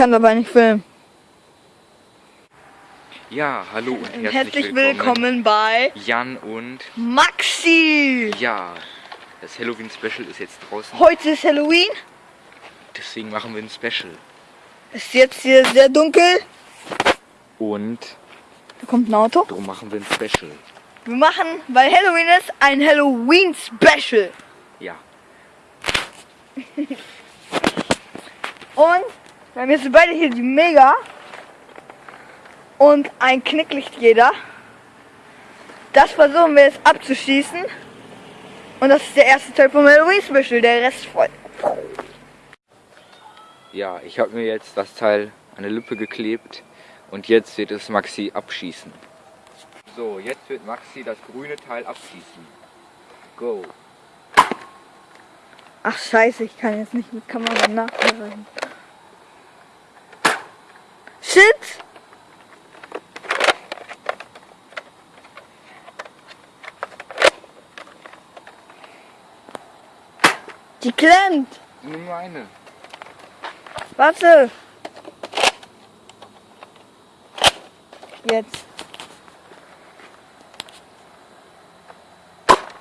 kann dabei nicht filmen. Ja, hallo und herzlich, Herzlich willkommen bei Jan und Maxi. ja, das Halloween Special ist jetzt draußen, Heute ist Halloween. deswegen machen wir ein Special. Ist jetzt hier sehr dunkel. Und Da kommt ein Auto. darum machen wir ein Special. Wir machen, weil Halloween ist, ein Halloween Special. Ja, Und wir haben jetzt beide hier die Mega und ein Knicklicht jeder. Das versuchen wir jetzt abzuschießen. Und das ist der erste Teil vom Halloween Special. Der Rest folgt. ja, ich habe mir jetzt das Teil an der Lippe geklebt und jetzt wird es Maxi abschießen. So, jetzt wird Maxi das grüne Teil abschießen. Go. Ach scheiße, ich kann jetzt nicht mit Kamera nachbereiten. Shit! Die klemmt! Nimm nur eine. Warte! Jetzt.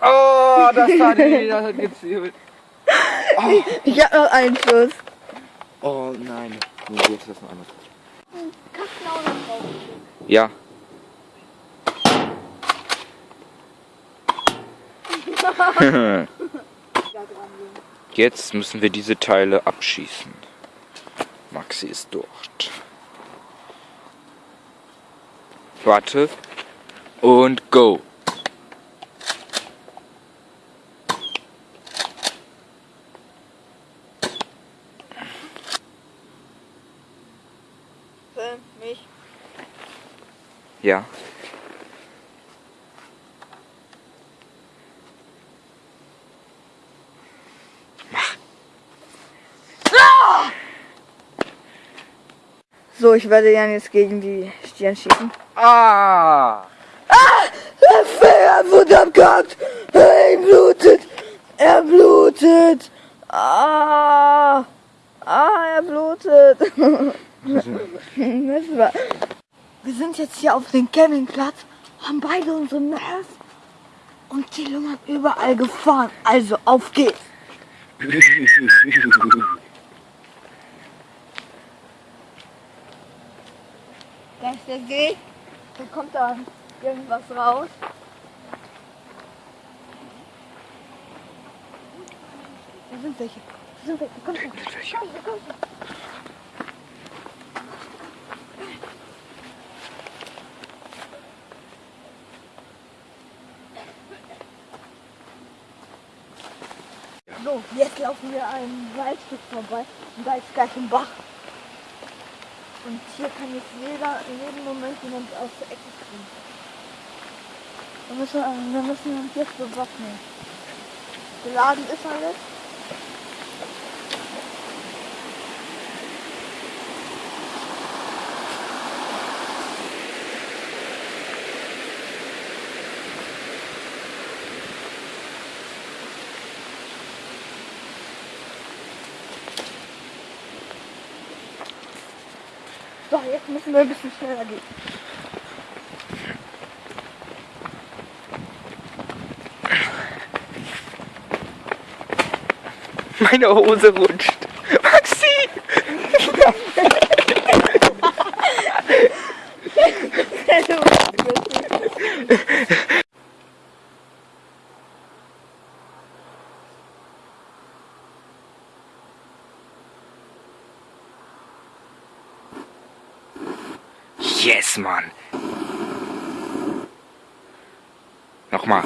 Oh, das hat, das hat gezählt. Ich hab noch einen Schuss. Oh nein. Nee, jetzt ist das noch anders. Ja. Jetzt müssen wir diese Teile abschießen. Maxi ist dort. Warte. Und go. Mich. Ja. So, ich werde Jan jetzt gegen die Stirn schießen. Ah! Der Finger wurde abgehackt. Er blutet. Er blutet. Ah. Ah, er blutet. das war. Wir sind jetzt hier auf dem Campingplatz, haben beide unsere Nerv und die Lungen überall gefahren. Also auf geht's. Da ist der See. Da kommt da irgendwas raus. Da sind welche. Da sind welche. Komm schon. Komm schon, komm schon. So, jetzt laufen wir ein Waldstück vorbei und da ist gleich ein Bach. Und hier kann jetzt jeder in jedem Moment jemand aus der Ecke springen. Wir müssen, wir müssen uns jetzt bewaffnen. Geladen ist alles. So, jetzt müssen wir ein bisschen schneller gehen. Meine Hose rutscht. Maxi! Yes, Mann. Nochmal.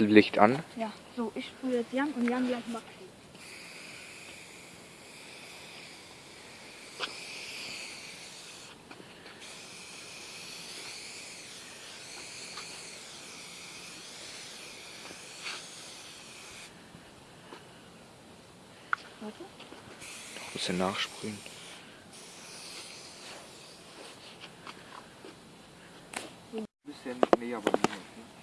Licht an? Ja, so, ich sprühe jetzt Jan und Jan gleich Maxi. Warte. Noch ein bisschen nachsprühen. Ein bisschen näher bei mir.